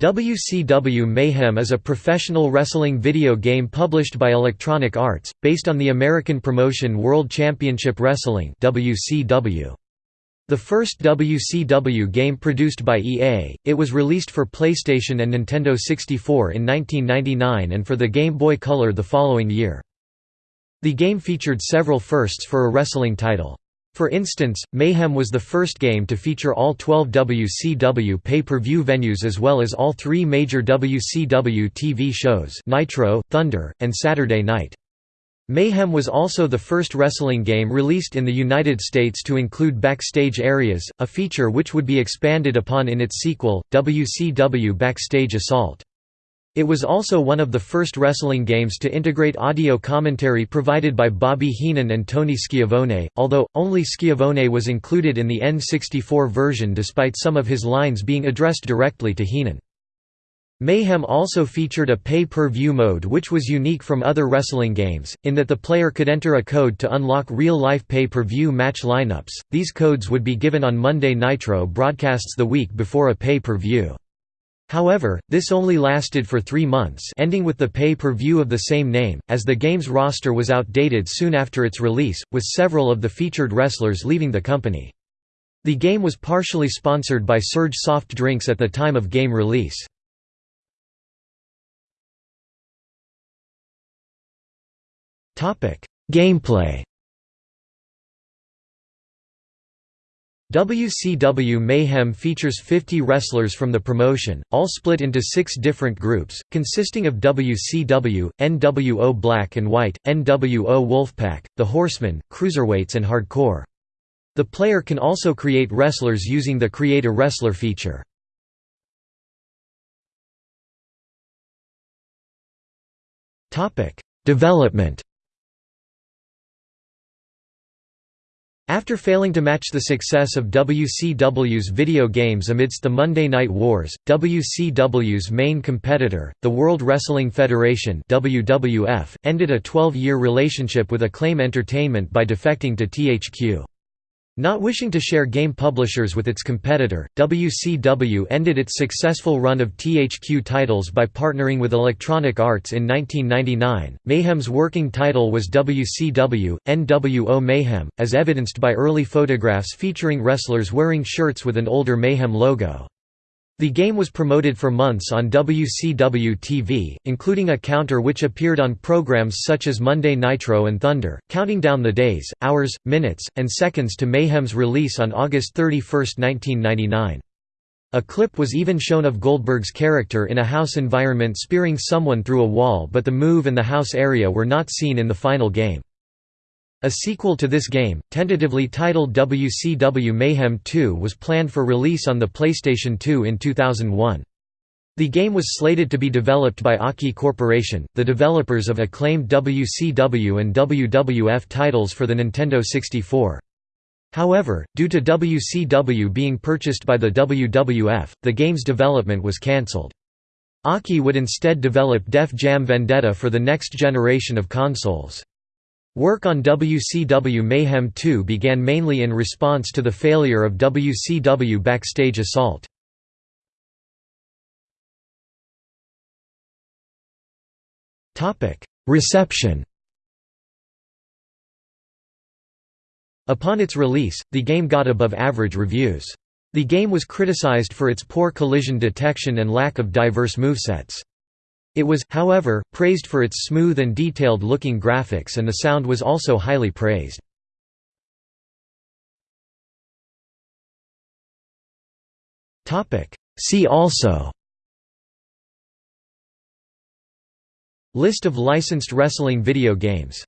WCW Mayhem is a professional wrestling video game published by Electronic Arts, based on the American promotion World Championship Wrestling. The first WCW game produced by EA, it was released for PlayStation and Nintendo 64 in 1999 and for the Game Boy Color the following year. The game featured several firsts for a wrestling title. For instance, Mayhem was the first game to feature all 12 WCW pay-per-view venues as well as all three major WCW TV shows Nitro, Thunder, and Saturday Night. Mayhem was also the first wrestling game released in the United States to include backstage areas, a feature which would be expanded upon in its sequel, WCW Backstage Assault. It was also one of the first wrestling games to integrate audio commentary provided by Bobby Heenan and Tony Schiavone, although, only Schiavone was included in the N64 version despite some of his lines being addressed directly to Heenan. Mayhem also featured a pay-per-view mode which was unique from other wrestling games, in that the player could enter a code to unlock real-life pay-per-view match lineups. These codes would be given on Monday Nitro broadcasts the week before a pay-per-view. However, this only lasted for three months ending with the pay-per-view of the same name, as the game's roster was outdated soon after its release, with several of the featured wrestlers leaving the company. The game was partially sponsored by Surge soft drinks at the time of game release. Gameplay WCW Mayhem features 50 wrestlers from the promotion, all split into six different groups, consisting of WCW, NWO Black and White, NWO Wolfpack, The Horsemen, Cruiserweights and Hardcore. The player can also create wrestlers using the Create a Wrestler feature. Development After failing to match the success of WCW's video games amidst the Monday Night Wars, WCW's main competitor, the World Wrestling Federation WWF, ended a 12-year relationship with Acclaim Entertainment by defecting to THQ. Not wishing to share game publishers with its competitor, WCW ended its successful run of THQ titles by partnering with Electronic Arts in 1999. Mayhem's working title was WCW NWO Mayhem, as evidenced by early photographs featuring wrestlers wearing shirts with an older Mayhem logo. The game was promoted for months on WCW TV, including a counter which appeared on programs such as Monday Nitro and Thunder, counting down the days, hours, minutes, and seconds to Mayhem's release on August 31, 1999. A clip was even shown of Goldberg's character in a house environment spearing someone through a wall but the move and the house area were not seen in the final game. A sequel to this game, tentatively titled WCW Mayhem 2 was planned for release on the PlayStation 2 in 2001. The game was slated to be developed by Aki Corporation, the developers of acclaimed WCW and WWF titles for the Nintendo 64. However, due to WCW being purchased by the WWF, the game's development was cancelled. Aki would instead develop Def Jam Vendetta for the next generation of consoles. Work on WCW Mayhem 2 began mainly in response to the failure of WCW Backstage Assault. Reception Upon its release, the game got above-average reviews. The game was criticized for its poor collision detection and lack of diverse movesets. It was, however, praised for its smooth and detailed-looking graphics and the sound was also highly praised. See also List of licensed wrestling video games